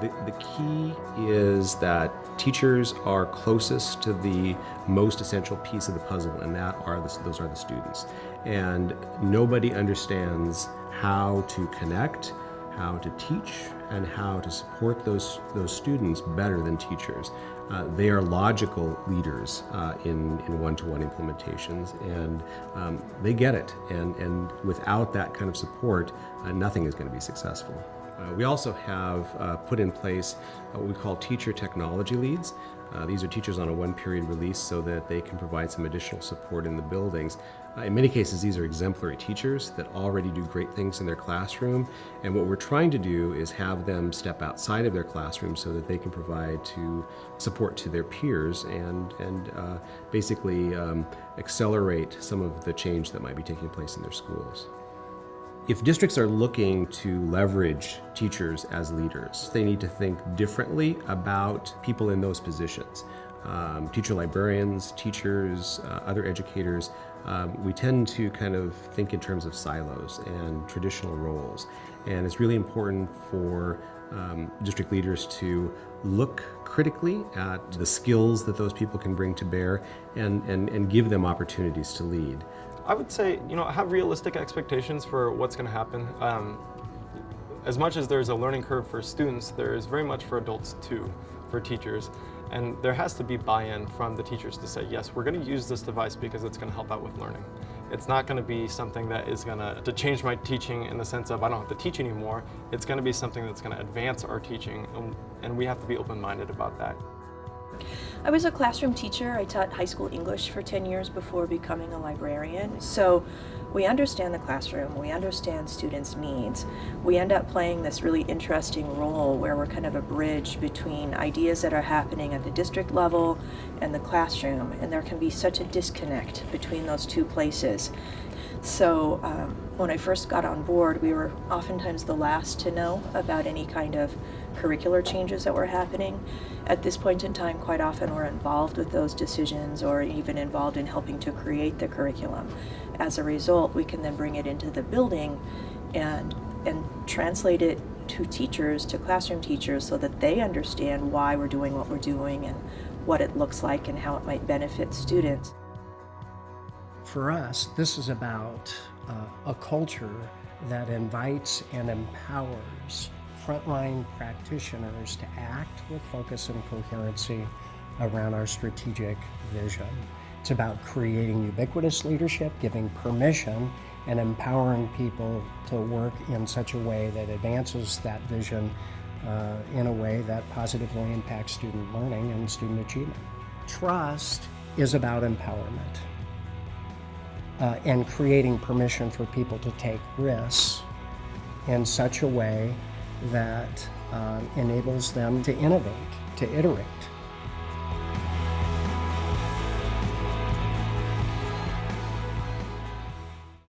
The, the key is that teachers are closest to the most essential piece of the puzzle, and that are the, those are the students. And nobody understands how to connect, how to teach, and how to support those, those students better than teachers. Uh, they are logical leaders uh, in, in one-to-one implementations, and um, they get it. And, and without that kind of support, uh, nothing is going to be successful. Uh, we also have uh, put in place what we call teacher technology leads. Uh, these are teachers on a one-period release so that they can provide some additional support in the buildings. Uh, in many cases, these are exemplary teachers that already do great things in their classroom, and what we're trying to do is have them step outside of their classroom so that they can provide to support to their peers and, and uh, basically um, accelerate some of the change that might be taking place in their schools. If districts are looking to leverage teachers as leaders, they need to think differently about people in those positions. Um, teacher librarians, teachers, uh, other educators, um, we tend to kind of think in terms of silos and traditional roles. And it's really important for um, district leaders to look critically at the skills that those people can bring to bear and, and, and give them opportunities to lead. I would say, you know, have realistic expectations for what's going to happen. Um, as much as there's a learning curve for students, there is very much for adults too, for teachers. And there has to be buy-in from the teachers to say, yes, we're going to use this device because it's going to help out with learning. It's not going to be something that is going to, to change my teaching in the sense of I don't have to teach anymore. It's going to be something that's going to advance our teaching, and, and we have to be open-minded about that. I was a classroom teacher. I taught high school English for 10 years before becoming a librarian. So we understand the classroom, we understand students' needs. We end up playing this really interesting role where we're kind of a bridge between ideas that are happening at the district level and the classroom, and there can be such a disconnect between those two places. So um, when I first got on board, we were oftentimes the last to know about any kind of curricular changes that were happening. At this point in time, quite often we're involved with those decisions or even involved in helping to create the curriculum. As a result, we can then bring it into the building and, and translate it to teachers, to classroom teachers, so that they understand why we're doing what we're doing and what it looks like and how it might benefit students. For us, this is about uh, a culture that invites and empowers frontline practitioners to act with focus and coherency around our strategic vision. It's about creating ubiquitous leadership, giving permission, and empowering people to work in such a way that advances that vision uh, in a way that positively impacts student learning and student achievement. Trust is about empowerment uh, and creating permission for people to take risks in such a way that uh, enables them to innovate, to iterate.